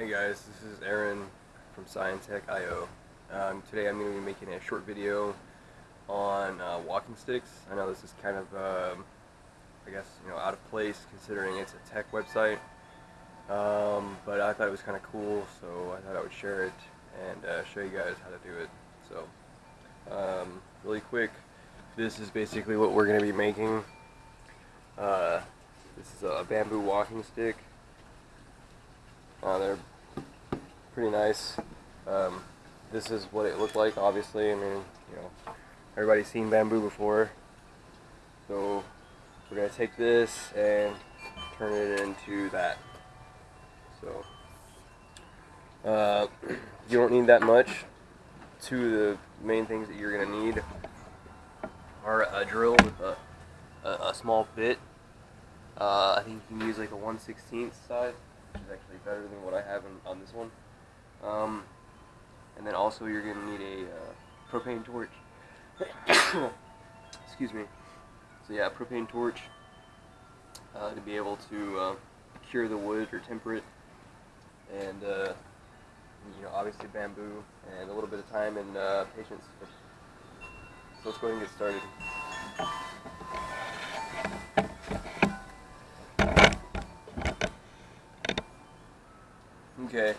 Hey guys, this is Aaron from Scientech.io. Um, today I'm going to be making a short video on uh, walking sticks. I know this is kind of, um, I guess, you know, out of place considering it's a tech website, um, but I thought it was kind of cool, so I thought I would share it and uh, show you guys how to do it. So, um, really quick, this is basically what we're going to be making. Uh, this is a bamboo walking stick. Uh, they're pretty nice. Um, this is what it looked like, obviously. I mean, you know, everybody's seen bamboo before. So we're to take this and turn it into that. So uh, you don't need that much. Two of the main things that you're going to need are a drill with a, a, a small bit. Uh, I think you can use like a 1 16th size which is actually better than what I have in, on this one. Um, and then also you're going to need a uh, propane torch. Excuse me. So yeah, propane torch uh, to be able to uh, cure the wood or temper it. And, uh, you know, obviously bamboo and a little bit of time and uh, patience. So let's go ahead and get started. Okay,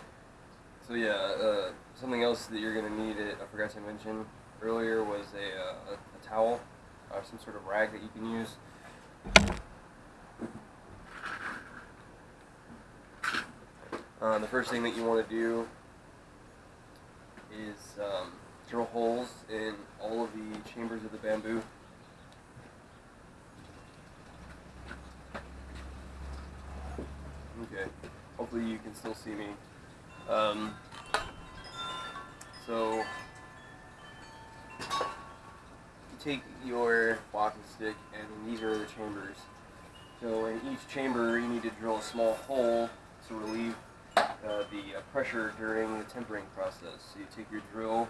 so yeah, uh, something else that you're going to need, it, I forgot to mention earlier, was a, uh, a, a towel or some sort of rag that you can use. Uh, the first thing that you want to do is um, drill holes in all of the chambers of the bamboo. Okay hopefully you can still see me. Um, so, you take your walking stick and these are the chambers. So in each chamber you need to drill a small hole to relieve uh, the uh, pressure during the tempering process. So you take your drill,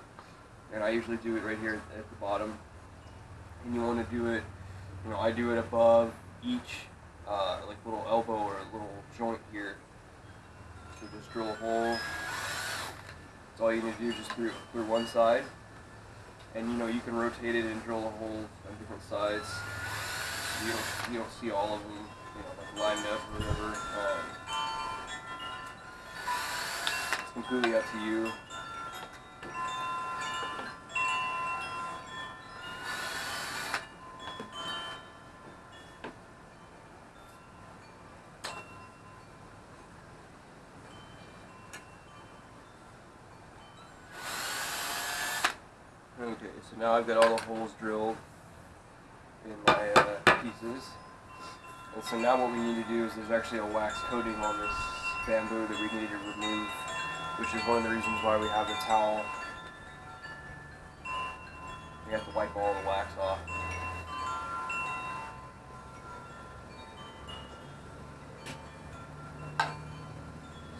and I usually do it right here at the bottom, and you want to do it, you know, I do it above each uh, like little elbow or a little joint here so just drill a hole. That's all you need to do, just through, through one side. And you know, you can rotate it and drill a hole on different sides. You don't, you don't see all of them, you know, like lined up or whatever. Um, it's completely up to you. Okay, so now I've got all the holes drilled in my uh, pieces. And so now what we need to do is there's actually a wax coating on this bamboo that we need to remove, which is one of the reasons why we have the towel. We have to wipe all the wax off.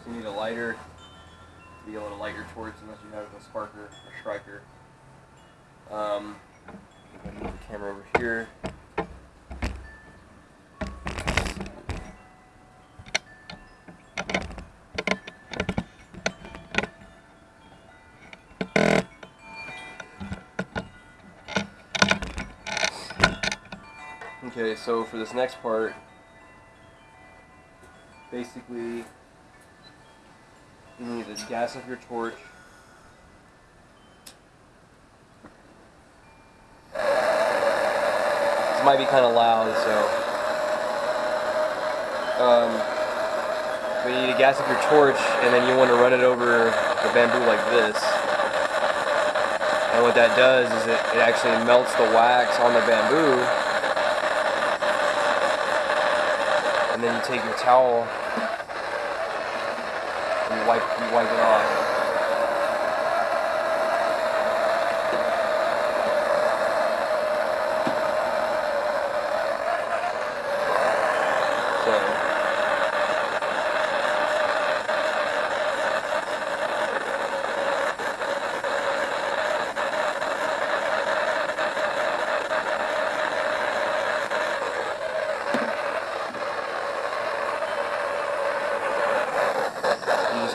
So you need a lighter to be able to light your torch unless you have a sparker or striker. Um, I'm move the camera over here. Okay, so for this next part, basically, you need to gas up your torch might be kind of loud, so. Um, but you need to gas up your torch, and then you want to run it over the bamboo like this. And what that does is it, it actually melts the wax on the bamboo. And then you take your towel and you wipe, you wipe it off.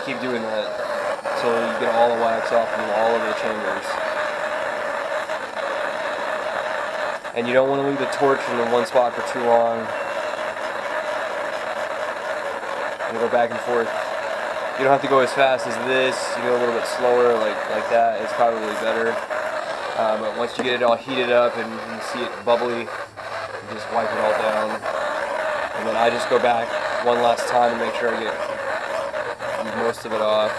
Keep doing that until you get all the wax off from all of the chambers. And you don't want to leave the torch in the one spot for too long. And go back and forth. You don't have to go as fast as this. You go a little bit slower, like like that. It's probably better. Uh, but once you get it all heated up and you see it bubbly, just wipe it all down. And then I just go back one last time to make sure I get most of it off.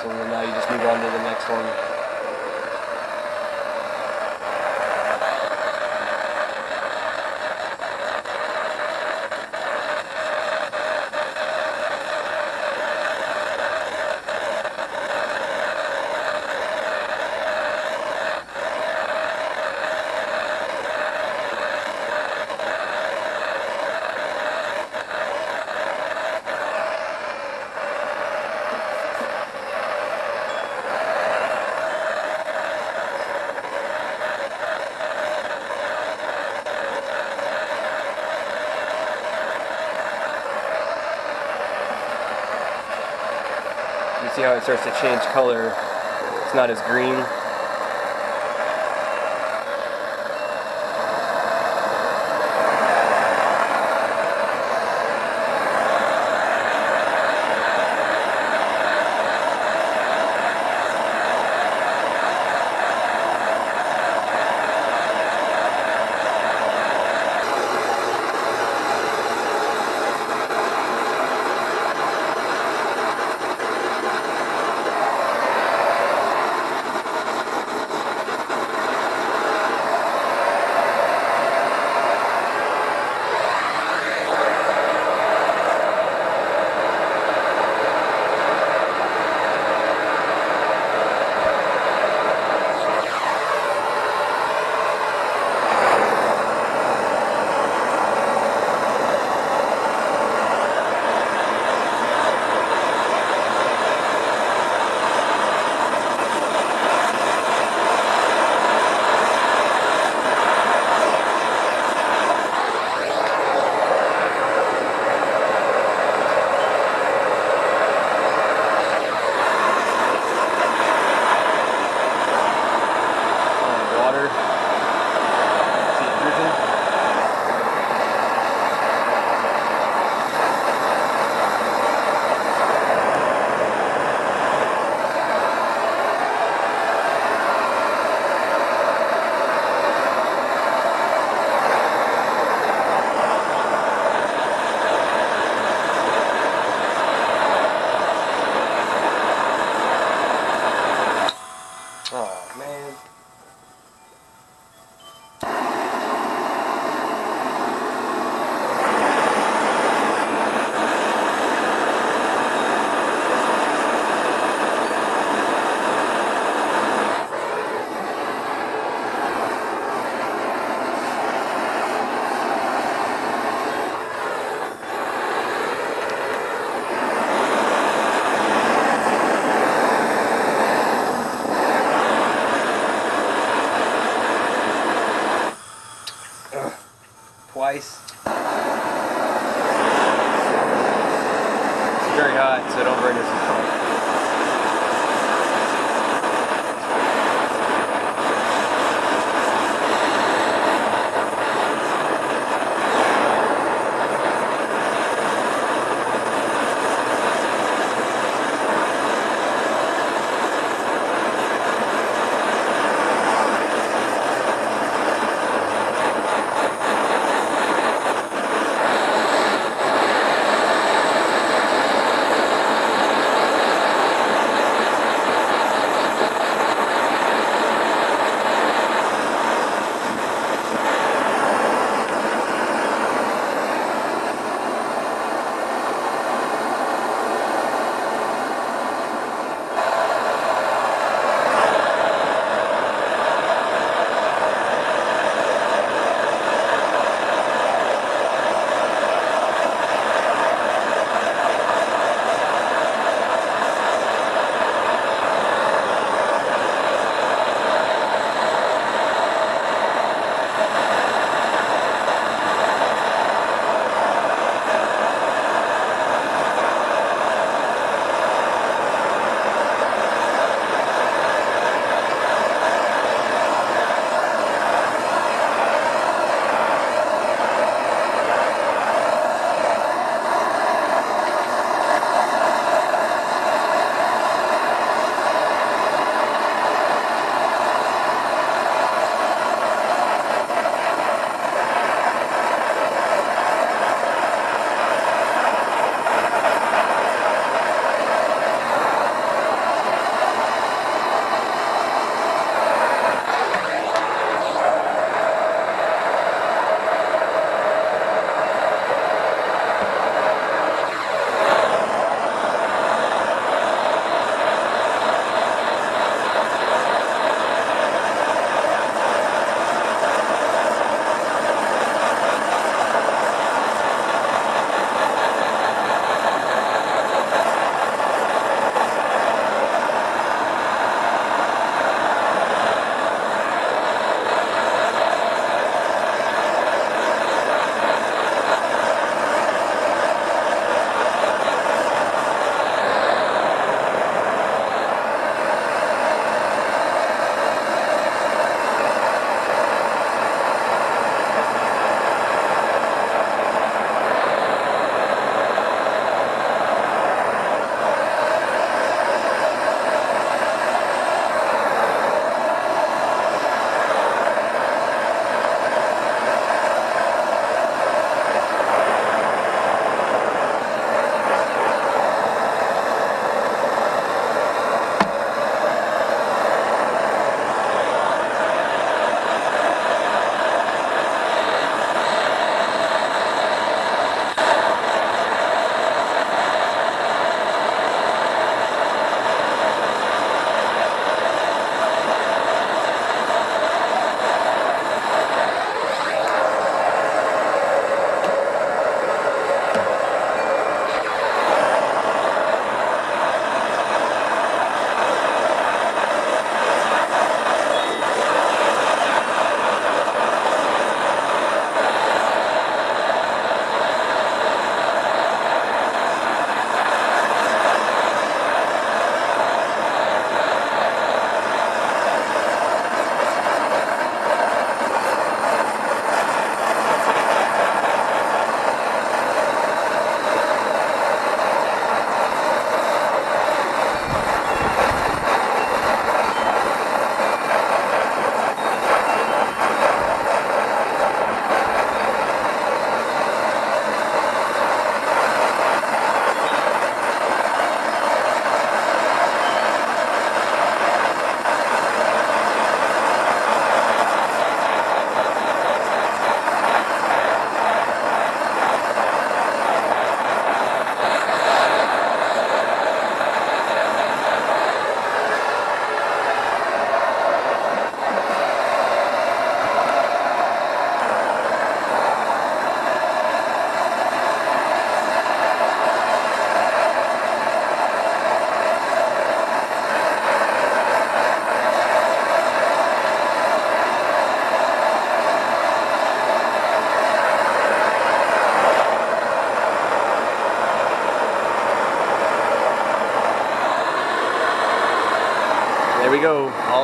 So now you just move on to the next one. You see how it starts to change color. It's not as green. Water. Oh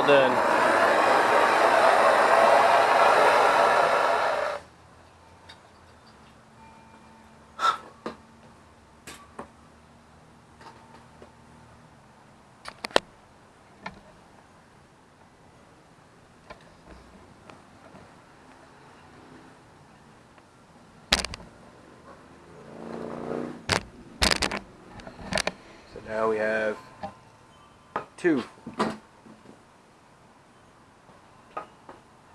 All done. So now we have two